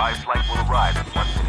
Flight will arrive in one.